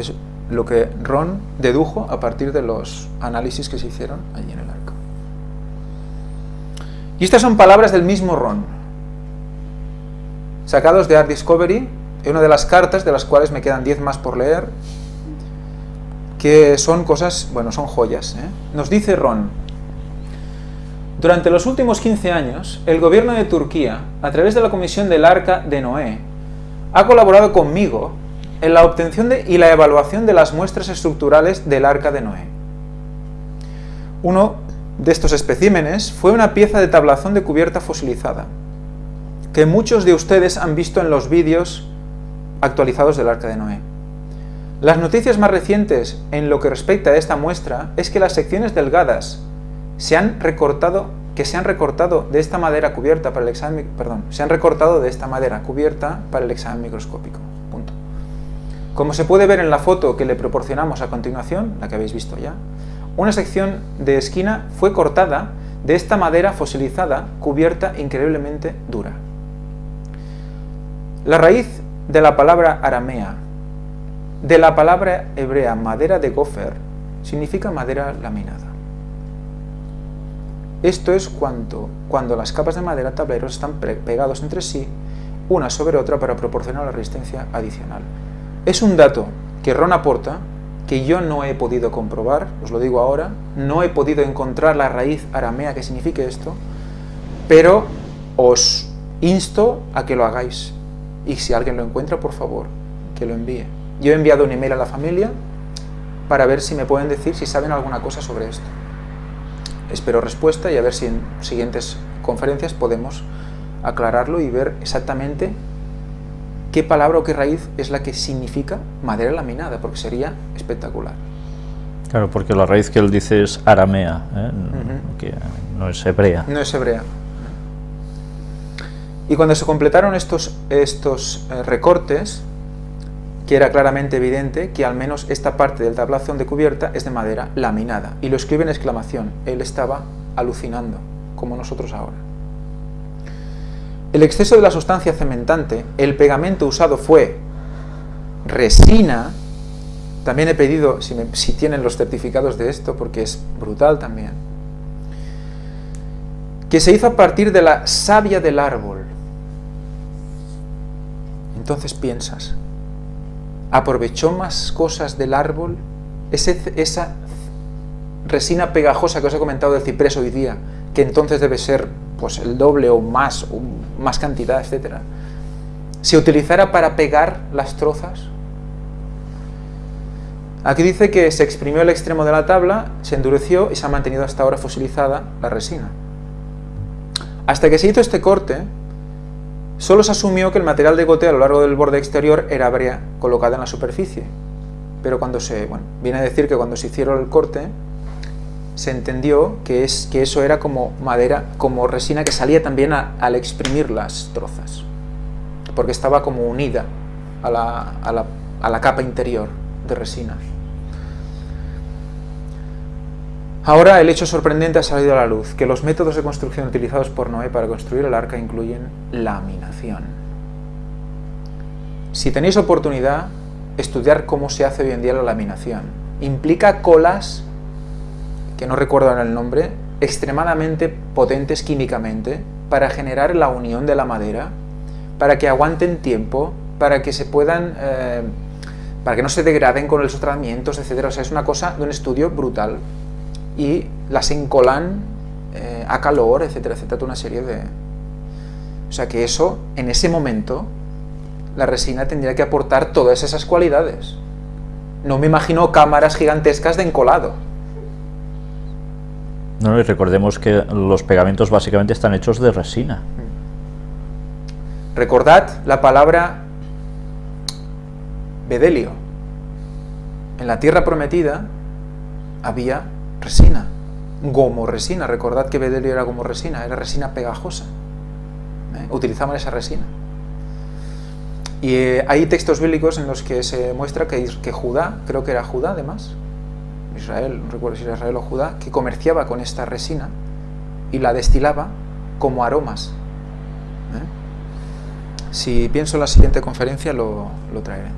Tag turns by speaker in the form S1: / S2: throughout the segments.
S1: Es lo que Ron dedujo a partir de los análisis que se hicieron allí en el arca. Y estas son palabras del mismo Ron, sacados de Art Discovery, en una de las cartas, de las cuales me quedan 10 más por leer, que son cosas, bueno, son joyas. ¿eh? Nos dice Ron, durante los últimos 15 años, el gobierno de Turquía, a través de la Comisión del Arca de Noé, ha colaborado conmigo en la obtención de, y la evaluación de las muestras estructurales del Arca de Noé. Uno de estos especímenes fue una pieza de tablazón de cubierta fosilizada, que muchos de ustedes han visto en los vídeos actualizados del Arca de Noé. Las noticias más recientes en lo que respecta a esta muestra es que las secciones delgadas se han recortado, que se han recortado de esta madera cubierta para el perdón, se han recortado de esta madera cubierta para el examen microscópico. Como se puede ver en la foto que le proporcionamos a continuación, la que habéis visto ya, una sección de esquina fue cortada de esta madera fosilizada cubierta increíblemente dura. La raíz de la palabra aramea de la palabra hebrea madera de gofer significa madera laminada. Esto es cuando, cuando las capas de madera tableros están pegados entre sí, una sobre otra para proporcionar la resistencia adicional. Es un dato que Ron aporta, que yo no he podido comprobar, os lo digo ahora, no he podido encontrar la raíz aramea que signifique esto, pero os insto a que lo hagáis. Y si alguien lo encuentra, por favor, que lo envíe. Yo he enviado un email a la familia para ver si me pueden decir si saben alguna cosa sobre esto. Espero respuesta y a ver si en siguientes conferencias podemos aclararlo y ver exactamente qué palabra o qué raíz es la que significa madera laminada, porque sería espectacular.
S2: Claro, porque la raíz que él dice es aramea, ¿eh? que no es hebrea.
S1: No es hebrea. Y cuando se completaron estos, estos eh, recortes, que era claramente evidente que al menos esta parte del tablazón de cubierta es de madera laminada. Y lo escribe en exclamación. Él estaba alucinando, como nosotros ahora. El exceso de la sustancia cementante, el pegamento usado fue resina, también he pedido si, tienen los certificados de esto, porque es brutal también, que se hizo a partir de la savia del árbol. Entonces piensas, aprovechó más cosas del árbol, esa resina pegajosa que os he comentado del ciprés hoy día, que entonces debe ser pues, el doble o más, o más cantidad, etc. Se utilizara para pegar las trozas. Aquí dice que se exprimió el extremo de la tabla, se endureció y se ha mantenido hasta ahora fosilizada la resina. Hasta que se hizo este corte, Solo se asumió que el material de goteo a lo largo del borde exterior era brea colocada en la superficie. Pero cuando se, bueno, viene a decir que cuando se hicieron el corte, se entendió que, es, que eso era como madera, como resina que salía también al exprimir las trozas. Porque estaba como unida a la, a la, a la capa interior de resina. Ahora el hecho sorprendente ha salido a la luz, que los métodos de construcción utilizados por Noé para construir el arca incluyen laminación. Si tenéis oportunidad, estudiar cómo se hace hoy en día la laminación. Implica colas, que no recuerdo el nombre, extremadamente potentes químicamente para generar la unión de la madera, para que aguanten tiempo, para que se puedan... Eh, para que no se degraden con los tratamientos, etc. O sea, es una cosa de un estudio brutal y las encolan eh, a calor, etcétera, etcétera, una serie de... O sea que eso, en ese momento, la resina tendría que aportar todas esas cualidades. No me imagino cámaras gigantescas de encolado.
S2: No, y recordemos que los pegamentos básicamente están hechos de resina.
S1: Recordad la palabra bedelio. En la tierra prometida había resina, gomo resina. Recordad que bedelio era como resina, era resina pegajosa. ¿eh? Utilizaban esa resina. Y eh, hay textos bíblicos en los que se muestra que Judá, creo que era Judá además, Israel, no recuerdo si era Israel o Judá, que comerciaba con esta resina y la destilaba como aromas. ¿eh? Si pienso en la siguiente conferencia lo, lo traeré.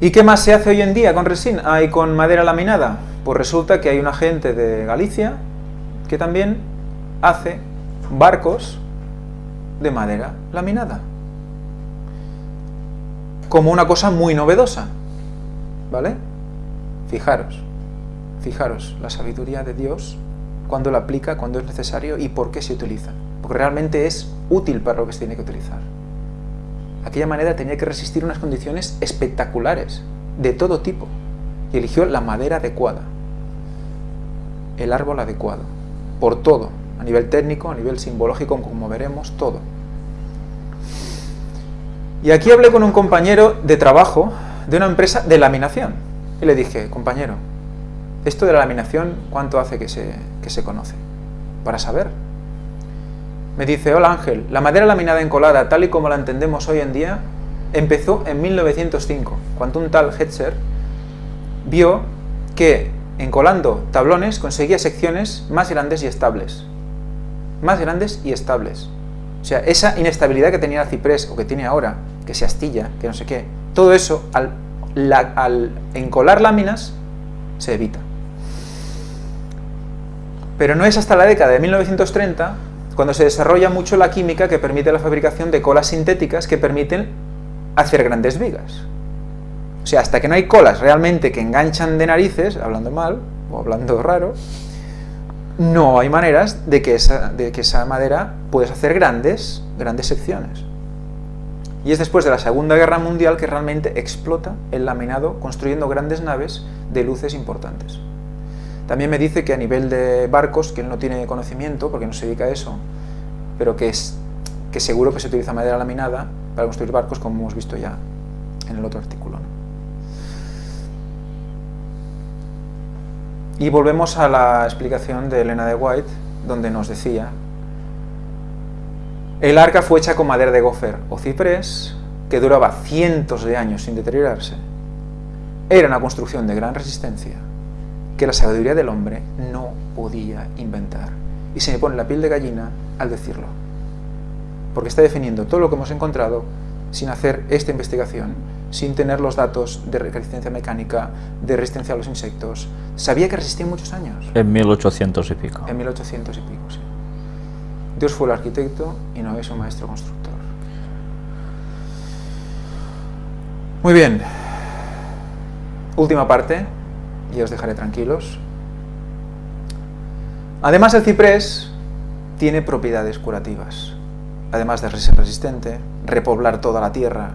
S1: ¿Y qué más se hace hoy en día con resina y con madera laminada? Pues resulta que hay una gente de Galicia que también hace barcos de madera laminada. Como una cosa muy novedosa. ¿Vale? Fijaros, fijaros la sabiduría de Dios cuando la aplica, cuando es necesario y por qué se utiliza. Porque realmente es útil para lo que se tiene que utilizar. Aquella manera tenía que resistir unas condiciones espectaculares, de todo tipo, y eligió la madera adecuada, el árbol adecuado, por todo, a nivel técnico, a nivel simbológico, como veremos, todo. Y aquí hablé con un compañero de trabajo de una empresa de laminación, y le dije, compañero, esto de la laminación, ¿cuánto hace que se, que se conoce? Para saber, me dice, hola Ángel, la madera laminada encolada, tal y como la entendemos hoy en día, empezó en 1905, cuando un tal Hetzer vio que encolando tablones conseguía secciones más grandes y estables. Más grandes y estables. O sea, esa inestabilidad que tenía el ciprés, o que tiene ahora, que se astilla, que no sé qué, todo eso, al, encolar láminas, se evita. Pero no es hasta la década de 1930 cuando se desarrolla mucho la química que permite la fabricación de colas sintéticas que permiten hacer grandes vigas. O sea, hasta que no hay colas realmente que enganchan de narices, hablando mal o hablando raro, no hay maneras de que esa, de que esa madera puedes hacer grandes, grandes secciones. Y es después de la Segunda Guerra Mundial que realmente explota el laminado construyendo grandes naves de luces importantes. También me dice que a nivel de barcos, que él no tiene conocimiento, porque no se dedica a eso, pero que, es, que seguro que se utiliza madera laminada para construir barcos, como hemos visto ya en el otro artículo. Y volvemos a la explicación de Elena de White, donde nos decía el arca fue hecha con madera de gofer o ciprés, que duraba cientos de años sin deteriorarse. Era una construcción de gran resistencia que la sabiduría del hombre no podía inventar. Y se me pone la piel de gallina al decirlo. Porque está definiendo todo lo que hemos encontrado sin hacer esta investigación, sin tener los datos de resistencia mecánica, de resistencia a los insectos. Sabía que resistía muchos años.
S2: En 1800 y pico.
S1: En 1800 y pico, sí. Dios fue el arquitecto y no es un maestro constructor. Muy bien. Última parte, y os dejaré tranquilos. Además el ciprés tiene propiedades curativas. Además de ser resistente, repoblar toda la tierra,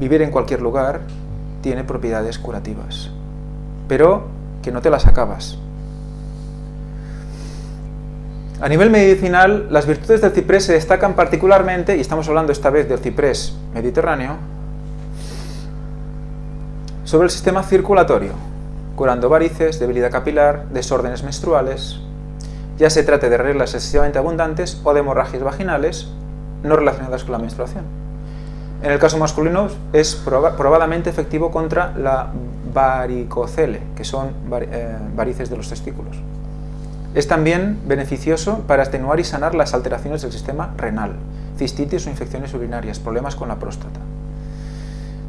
S1: vivir en cualquier lugar, tiene propiedades curativas. Pero que no te las acabas. A nivel medicinal, las virtudes del ciprés se destacan particularmente, y estamos hablando esta vez del ciprés mediterráneo, sobre el sistema circulatorio curando varices, debilidad capilar, desórdenes menstruales, ya se trate de reglas excesivamente abundantes o de hemorragias vaginales no relacionadas con la menstruación. En el caso masculino es probadamente efectivo contra la varicocele, que son eh, varices de los testículos. Es también beneficioso para atenuar y sanar las alteraciones del sistema renal, cistitis o infecciones urinarias, problemas con la próstata.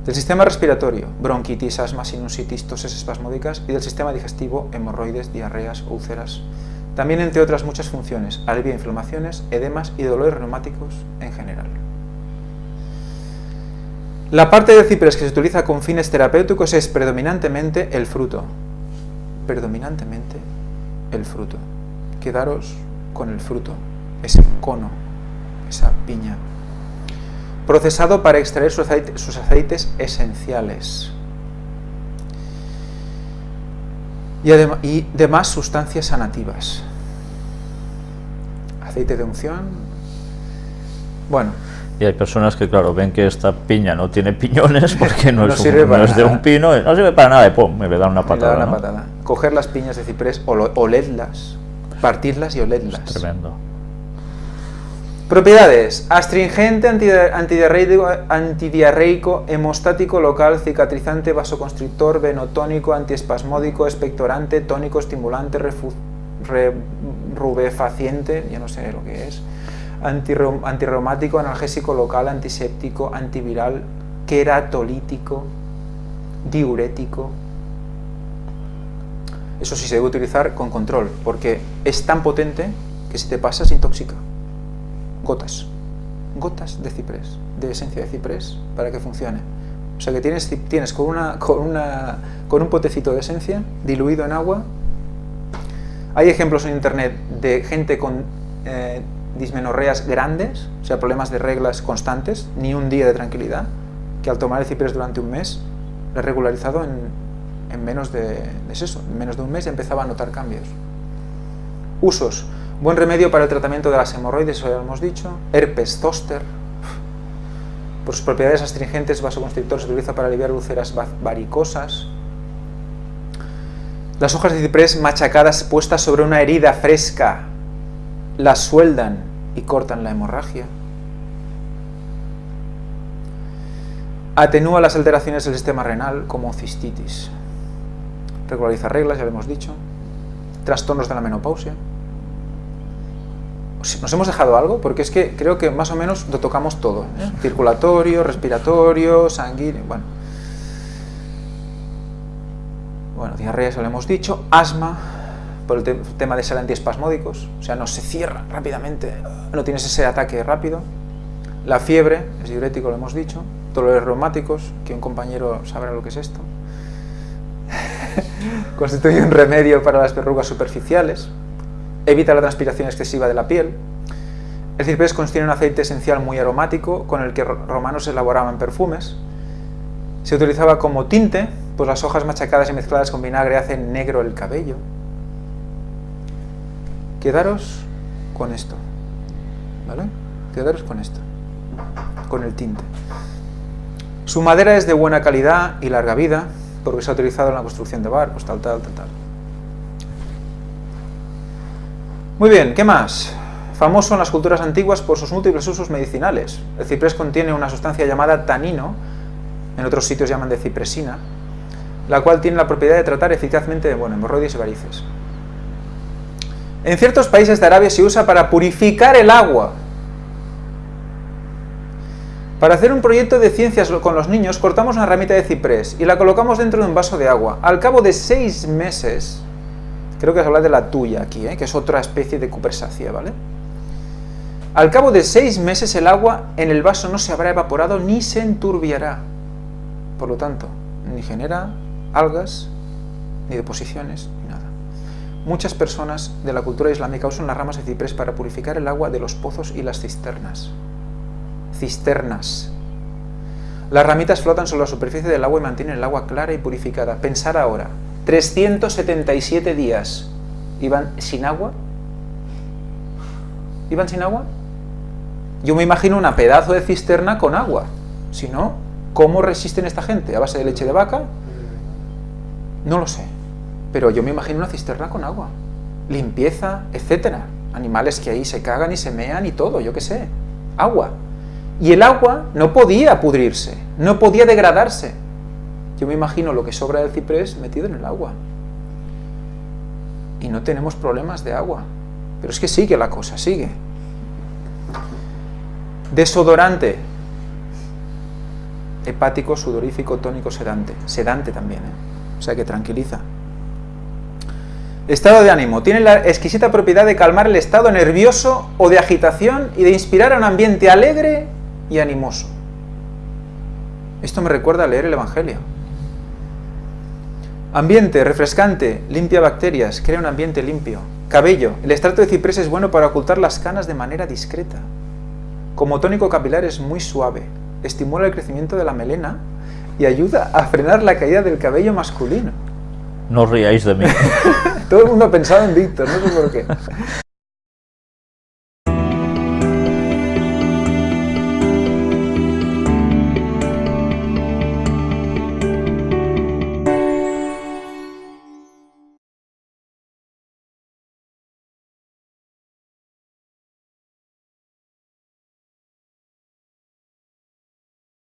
S1: Del sistema respiratorio, bronquitis, asma, sinusitis, toses espasmódicas y del sistema digestivo, hemorroides, diarreas, úlceras. También entre otras muchas funciones, alivia inflamaciones, edemas y dolores reumáticos en general. La parte del ciprés que se utiliza con fines terapéuticos es predominantemente el fruto. Predominantemente el fruto. Quedaros con el fruto, ese cono, esa piña procesado para extraer sus, aceites esenciales y, y demás sustancias sanativas. Aceite de unción. Bueno,
S2: y hay personas que, claro, ven que esta piña no tiene piñones porque no, es, de un pino, no sirve para nada, y pum, me dan una patada.
S1: una patada. Coger las piñas de ciprés, oledlas, partirlas y oledlas.
S2: tremendo.
S1: Propiedades. Astringente, antidiarreico, antidiarreico, hemostático local, cicatrizante, vasoconstrictor, venotónico, antiespasmódico, expectorante, tónico, estimulante, rubefaciente, ya no sé lo que es, antirreumático, analgésico local, antiséptico, antiviral, queratolítico, diurético. Eso sí se debe utilizar con control, porque es tan potente que si te pasas intoxica. Gotas. Gotas de ciprés, de esencia de ciprés, para que funcione. O sea que tienes, tienes con, una, con, una, con un potecito de esencia diluido en agua. Hay ejemplos en internet de gente con eh, dismenorreas grandes, o sea, problemas de reglas constantes, ni un día de tranquilidad, que al tomar el ciprés durante un mes, lo he regularizado en, en menos de, eso, en menos de un mes empezaba a notar cambios. Usos. Buen remedio para el tratamiento de las hemorroides, ya hemos dicho. Herpes zoster. Por sus propiedades astringentes, vasoconstrictor se utiliza para aliviar úlceras varicosas. Las hojas de ciprés machacadas puestas sobre una herida fresca las sueldan y cortan la hemorragia. Atenúa las alteraciones del sistema renal como cistitis. Regulariza reglas, ya lo hemos dicho. Trastornos de la menopausia. ¿Nos hemos dejado algo? Porque es que creo que más o menos lo tocamos todo. ¿eh? Circulatorio, respiratorio, sanguíneo, bueno. Bueno, diarrea, ya lo hemos dicho. Asma, por el tema de ser antiespasmódicos, o sea, no se cierra rápidamente, no tienes ese ataque rápido. La fiebre, es diurético, lo hemos dicho. Dolores reumáticos, que un compañero sabrá lo que es esto. Constituye un remedio para las verrugas superficiales. Evita la transpiración excesiva de la piel. El ciprés contiene un aceite esencial muy aromático con el que romanos elaboraban perfumes. Se utilizaba como tinte, pues las hojas machacadas y mezcladas con vinagre hacen negro el cabello. Quedaros con esto, ¿vale? Quedaros con esto, con el tinte. Su madera es de buena calidad y larga vida, porque se ha utilizado en la construcción de barcos, tal, tal, tal, tal. Muy bien, ¿qué más? Famoso en las culturas antiguas por sus múltiples usos medicinales. El ciprés contiene una sustancia llamada tanino, en otros sitios llaman de cipresina, la cual tiene la propiedad de tratar eficazmente bueno, hemorroides y varices. En ciertos países de Arabia se usa para purificar el agua. Para hacer un proyecto de ciencias con los niños, cortamos una ramita de ciprés y la colocamos dentro de un vaso de agua. Al cabo de seis meses, creo que se habla de la tuya aquí, ¿eh? que es otra especie de cupersácea, ¿vale? Al cabo de seis meses el agua en el vaso no se habrá evaporado ni se enturbiará. Por lo tanto, ni genera algas, ni deposiciones, Muchas personas de la cultura islámica usan las ramas de ciprés para purificar el agua de los pozos y las cisternas. Cisternas. Las ramitas flotan sobre la superficie del agua y mantienen el agua clara y purificada. Pensar ahora, 377 días iban sin agua. ¿Iban sin agua? Yo me imagino una pedazo de cisterna con agua. Si no, ¿cómo resisten esta gente? ¿A base de leche de vaca? No lo sé. Pero yo me imagino una cisterna con agua, limpieza, etcétera. Animales que ahí se cagan y se mean y todo, yo qué sé. Agua. Y el agua no podía pudrirse, no podía degradarse. Yo me imagino lo que sobra del ciprés metido en el agua. Y no tenemos problemas de agua. Pero es que sigue la cosa, sigue. Desodorante. Hepático, sudorífico, tónico, sedante. Sedante también, ¿eh? O sea que tranquiliza. Estado de ánimo. Tiene la exquisita propiedad de calmar el estado nervioso o de agitación y de inspirar a un ambiente alegre y animoso. Esto me recuerda a leer el Evangelio. Ambiente refrescante, limpia bacterias, crea un ambiente limpio. Cabello. El extracto de ciprés es bueno para ocultar las canas de manera discreta. Como tónico capilar es muy suave. Estimula el crecimiento de la melena y ayuda a frenar la caída del cabello masculino.
S2: No os de mí.
S1: Todo el mundo ha pensado en Víctor, no sé por qué.